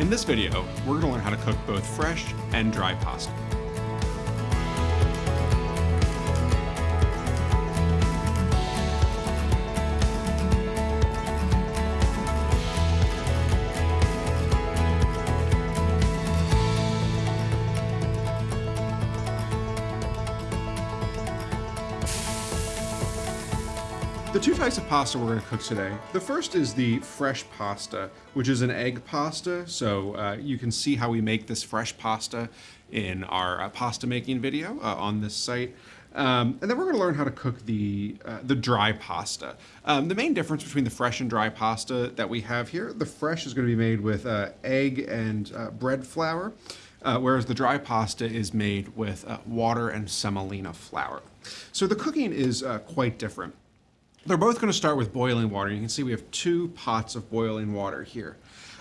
In this video, we're going to learn how to cook both fresh and dry pasta. The two types of pasta we're going to cook today. The first is the fresh pasta, which is an egg pasta. So uh, you can see how we make this fresh pasta in our uh, pasta making video uh, on this site. Um, and then we're going to learn how to cook the uh, the dry pasta. Um, the main difference between the fresh and dry pasta that we have here, the fresh is going to be made with uh, egg and uh, bread flour. Uh, whereas the dry pasta is made with uh, water and semolina flour. So the cooking is uh, quite different. They're both going to start with boiling water. You can see we have two pots of boiling water here.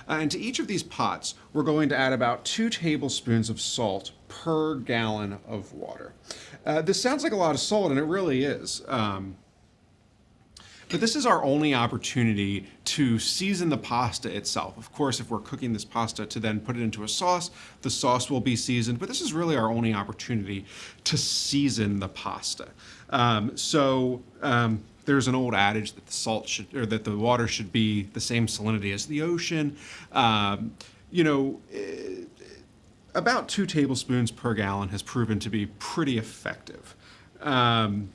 Uh, and to each of these pots, we're going to add about two tablespoons of salt per gallon of water. Uh, this sounds like a lot of salt, and it really is. Um, but this is our only opportunity to season the pasta itself. Of course, if we're cooking this pasta to then put it into a sauce, the sauce will be seasoned, but this is really our only opportunity to season the pasta. Um, so um, there's an old adage that the salt should, or that the water should be the same salinity as the ocean. Um, you know, eh, about two tablespoons per gallon has proven to be pretty effective. Um,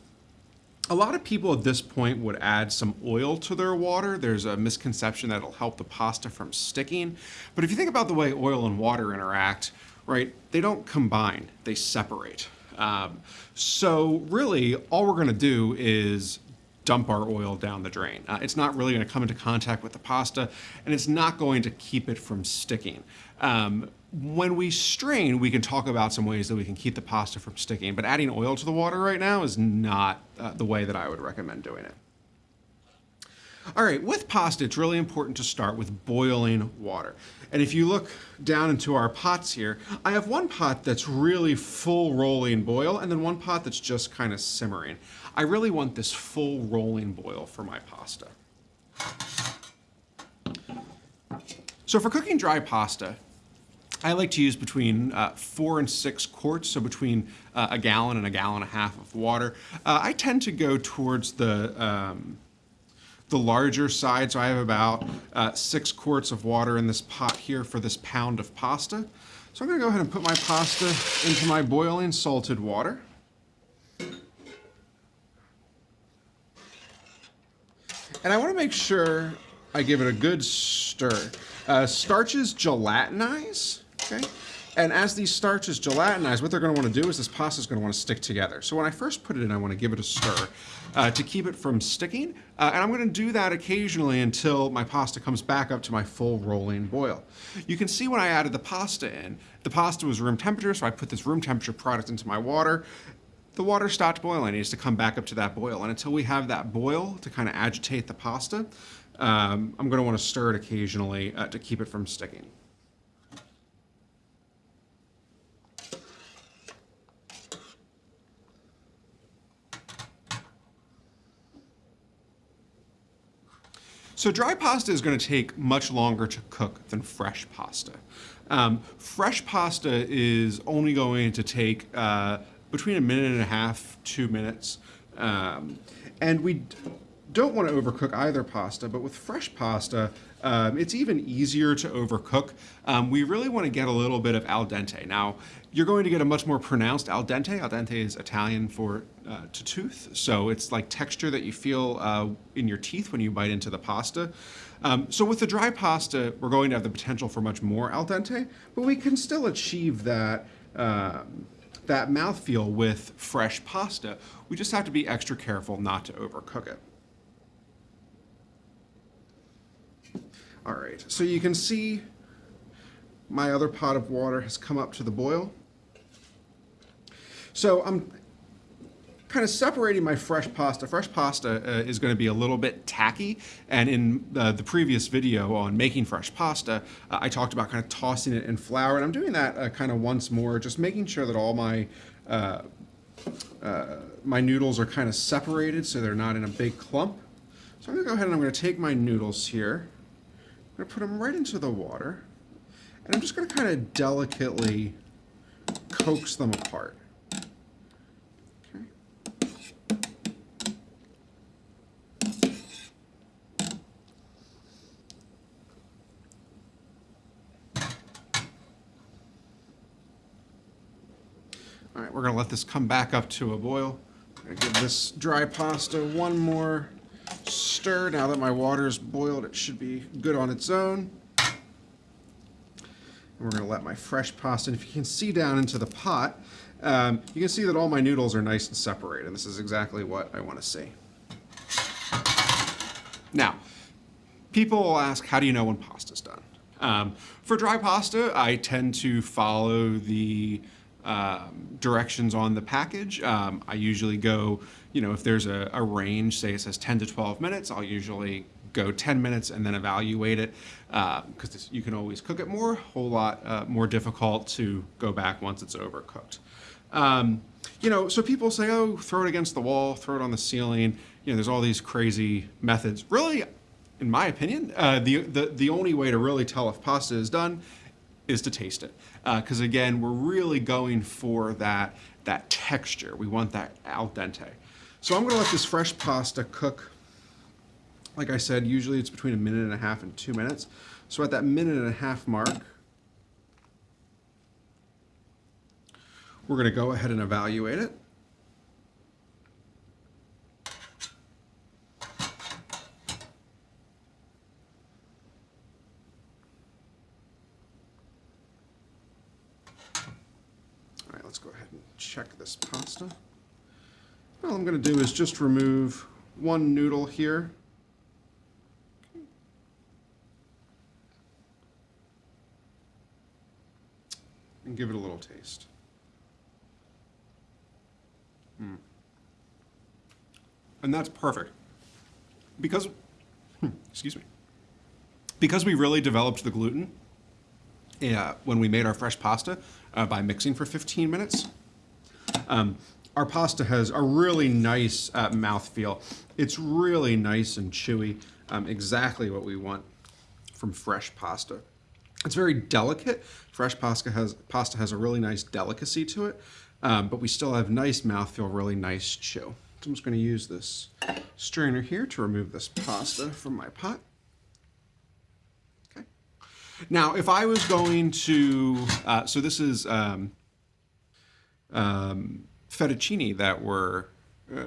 a lot of people at this point would add some oil to their water. There's a misconception that it'll help the pasta from sticking. But if you think about the way oil and water interact, right, they don't combine, they separate. Um, so really, all we're going to do is dump our oil down the drain. Uh, it's not really going to come into contact with the pasta, and it's not going to keep it from sticking. Um, when we strain, we can talk about some ways that we can keep the pasta from sticking, but adding oil to the water right now is not uh, the way that I would recommend doing it. All right, with pasta, it's really important to start with boiling water. And if you look down into our pots here, I have one pot that's really full rolling boil and then one pot that's just kind of simmering. I really want this full rolling boil for my pasta. So for cooking dry pasta, I like to use between uh, four and six quarts, so between uh, a gallon and a gallon and a half of water. Uh, I tend to go towards the um, the larger side, so I have about uh, six quarts of water in this pot here for this pound of pasta. So I'm gonna go ahead and put my pasta into my boiling salted water. And I wanna make sure I give it a good stir. Uh, starches gelatinize, okay? And as these starches gelatinize, what they're going to want to do is this pasta is going to want to stick together. So when I first put it in, I want to give it a stir uh, to keep it from sticking. Uh, and I'm going to do that occasionally until my pasta comes back up to my full rolling boil. You can see when I added the pasta in, the pasta was room temperature, so I put this room temperature product into my water. The water stopped boiling. It needs to come back up to that boil. And until we have that boil to kind of agitate the pasta, um, I'm going to want to stir it occasionally uh, to keep it from sticking. So dry pasta is going to take much longer to cook than fresh pasta. Um, fresh pasta is only going to take uh, between a minute and a half, two minutes. Um, and we don't want to overcook either pasta, but with fresh pasta, um, it's even easier to overcook. Um, we really want to get a little bit of al dente. Now, you're going to get a much more pronounced al dente. Al dente is Italian for uh, to tooth, so it's like texture that you feel uh, in your teeth when you bite into the pasta. Um, so with the dry pasta, we're going to have the potential for much more al dente, but we can still achieve that um, that mouthfeel with fresh pasta. We just have to be extra careful not to overcook it. All right, so you can see my other pot of water has come up to the boil. So I'm kind of separating my fresh pasta. Fresh pasta uh, is going to be a little bit tacky, and in uh, the previous video on making fresh pasta, uh, I talked about kind of tossing it in flour, and I'm doing that uh, kind of once more, just making sure that all my uh, uh, my noodles are kind of separated so they're not in a big clump. So I'm going to go ahead and I'm going to take my noodles here I'm going to put them right into the water. And I'm just going to kind of delicately coax them apart. Okay. All right, we're going to let this come back up to a boil. Give this dry pasta one more stir. Now that my water is boiled, it should be good on its own. And we're going to let my fresh pasta, and if you can see down into the pot, um, you can see that all my noodles are nice and separated. This is exactly what I want to see. Now, people will ask, how do you know when pasta's done? Um, for dry pasta, I tend to follow the um, directions on the package. Um, I usually go, you know, if there's a, a, range, say it says 10 to 12 minutes, I'll usually go 10 minutes and then evaluate it because uh, you can always cook it more, a whole lot uh, more difficult to go back once it's overcooked. Um, you know, so people say, oh, throw it against the wall, throw it on the ceiling. You know, there's all these crazy methods. Really, in my opinion, uh, the, the, the only way to really tell if pasta is done is to taste it. Because uh, again, we're really going for that, that texture. We want that al dente. So I'm gonna let this fresh pasta cook. Like I said, usually it's between a minute and a half and two minutes. So at that minute and a half mark, we're gonna go ahead and evaluate it. Check this pasta. All I'm going to do is just remove one noodle here. And give it a little taste. Mm. And that's perfect. Because, hmm, excuse me, because we really developed the gluten yeah, when we made our fresh pasta uh, by mixing for 15 minutes, um, our pasta has a really nice uh, mouthfeel. It's really nice and chewy, um, exactly what we want from fresh pasta. It's very delicate. Fresh pasta has, pasta has a really nice delicacy to it, um, but we still have nice mouthfeel, really nice chew. So I'm just going to use this strainer here to remove this pasta from my pot. Okay. Now, if I was going to, uh, so this is um, um, fettuccine that we're uh,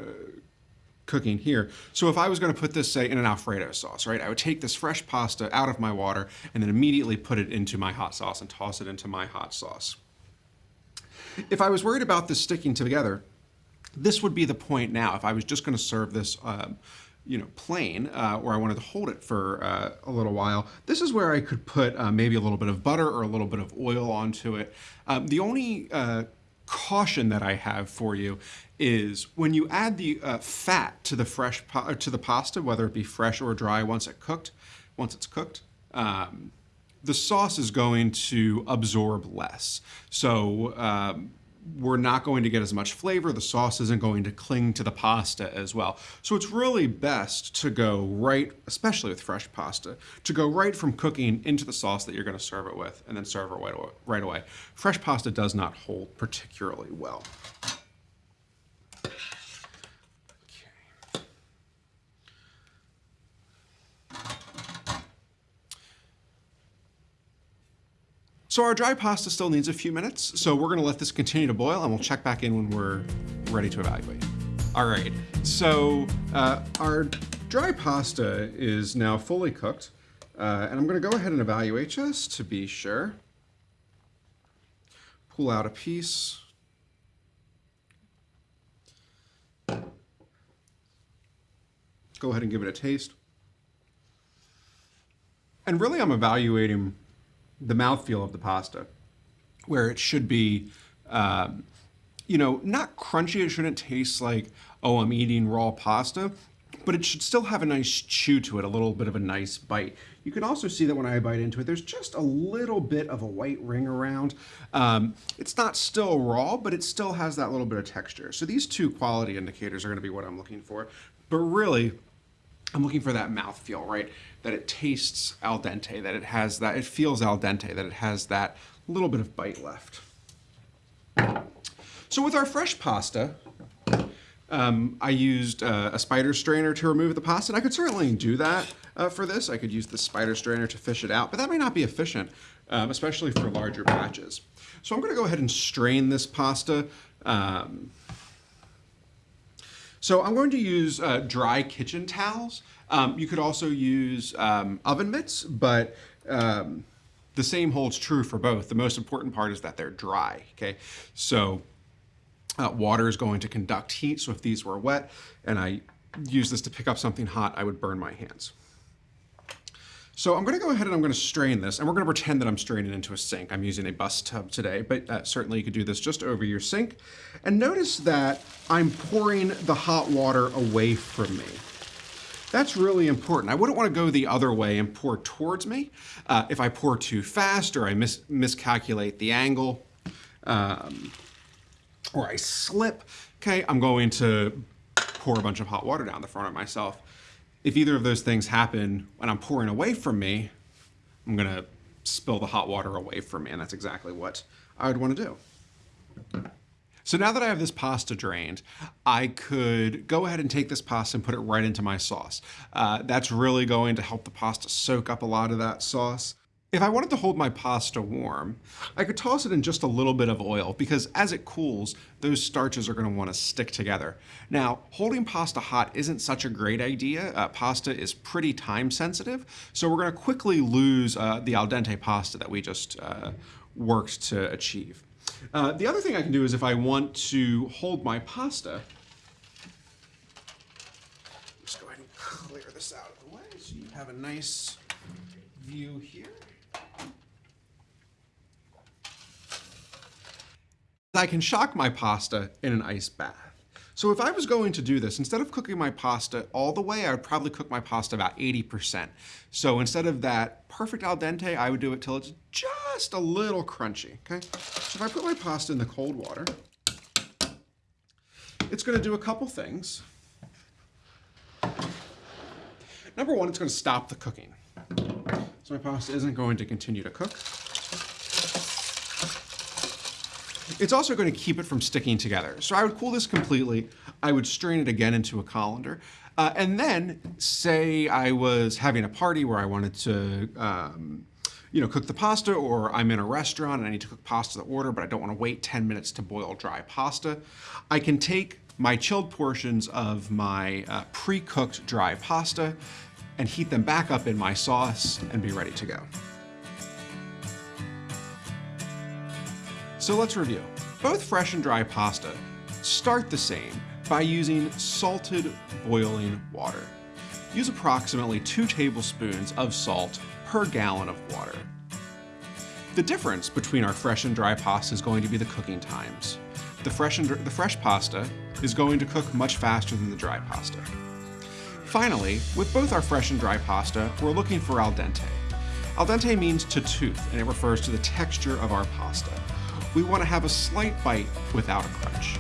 cooking here. So if I was going to put this, say, in an Alfredo sauce, right, I would take this fresh pasta out of my water and then immediately put it into my hot sauce and toss it into my hot sauce. If I was worried about this sticking together, this would be the point now. If I was just going to serve this um, you know, plain, uh, or I wanted to hold it for uh, a little while, this is where I could put uh, maybe a little bit of butter or a little bit of oil onto it. Um, the only uh, caution that I have for you is when you add the uh, fat to the fresh to the pasta, whether it be fresh or dry, once it cooked, once it's cooked, um, the sauce is going to absorb less. So um, we're not going to get as much flavor. The sauce isn't going to cling to the pasta as well. So it's really best to go right, especially with fresh pasta, to go right from cooking into the sauce that you're going to serve it with and then serve it right away. Fresh pasta does not hold particularly well. So our dry pasta still needs a few minutes, so we're gonna let this continue to boil and we'll check back in when we're ready to evaluate. All right, so uh, our dry pasta is now fully cooked, uh, and I'm gonna go ahead and evaluate just to be sure. Pull out a piece. Go ahead and give it a taste. And really I'm evaluating the mouthfeel of the pasta, where it should be, um, you know, not crunchy. It shouldn't taste like, oh, I'm eating raw pasta, but it should still have a nice chew to it, a little bit of a nice bite. You can also see that when I bite into it, there's just a little bit of a white ring around. Um, it's not still raw, but it still has that little bit of texture. So these two quality indicators are gonna be what I'm looking for. But really, I'm looking for that mouth feel, right? that it tastes al dente, that it has that, it feels al dente, that it has that little bit of bite left. So with our fresh pasta, um, I used uh, a spider strainer to remove the pasta. And I could certainly do that uh, for this. I could use the spider strainer to fish it out, but that may not be efficient, um, especially for larger batches. So I'm going to go ahead and strain this pasta. Um, so I'm going to use uh, dry kitchen towels. Um, you could also use um, oven mitts, but um, the same holds true for both. The most important part is that they're dry, okay? So uh, water is going to conduct heat, so if these were wet and I use this to pick up something hot, I would burn my hands. So I'm going to go ahead and I'm going to strain this, and we're going to pretend that I'm straining into a sink. I'm using a bus tub today, but uh, certainly you could do this just over your sink. And notice that I'm pouring the hot water away from me. That's really important. I wouldn't want to go the other way and pour towards me. Uh, if I pour too fast or I mis miscalculate the angle, um, or I slip, okay, I'm going to pour a bunch of hot water down the front of myself. If either of those things happen when I'm pouring away from me, I'm gonna spill the hot water away from me, and that's exactly what I would want to do. So now that I have this pasta drained, I could go ahead and take this pasta and put it right into my sauce. Uh, that's really going to help the pasta soak up a lot of that sauce. If I wanted to hold my pasta warm, I could toss it in just a little bit of oil because as it cools, those starches are going to want to stick together. Now, holding pasta hot isn't such a great idea. Uh, pasta is pretty time sensitive, so we're going to quickly lose uh, the al dente pasta that we just uh, worked to achieve. Uh, the other thing I can do is if I want to hold my pasta, just go ahead and clear this out of the way so you have a nice view here. I can shock my pasta in an ice bath. So if I was going to do this, instead of cooking my pasta all the way, I would probably cook my pasta about 80%. So instead of that perfect al dente, I would do it till it's just a little crunchy, okay? So if I put my pasta in the cold water, it's gonna do a couple things. Number one, it's gonna stop the cooking. So my pasta isn't going to continue to cook. It's also going to keep it from sticking together. So I would cool this completely. I would strain it again into a colander. Uh, and then say I was having a party where I wanted to um, you know, cook the pasta or I'm in a restaurant and I need to cook pasta to order, but I don't want to wait 10 minutes to boil dry pasta. I can take my chilled portions of my uh, pre-cooked dry pasta and heat them back up in my sauce and be ready to go. So let's review. Both fresh and dry pasta start the same by using salted boiling water. Use approximately two tablespoons of salt per gallon of water. The difference between our fresh and dry pasta is going to be the cooking times. The fresh, and, the fresh pasta is going to cook much faster than the dry pasta. Finally, with both our fresh and dry pasta, we're looking for al dente. Al dente means to tooth, and it refers to the texture of our pasta we want to have a slight bite without a crunch.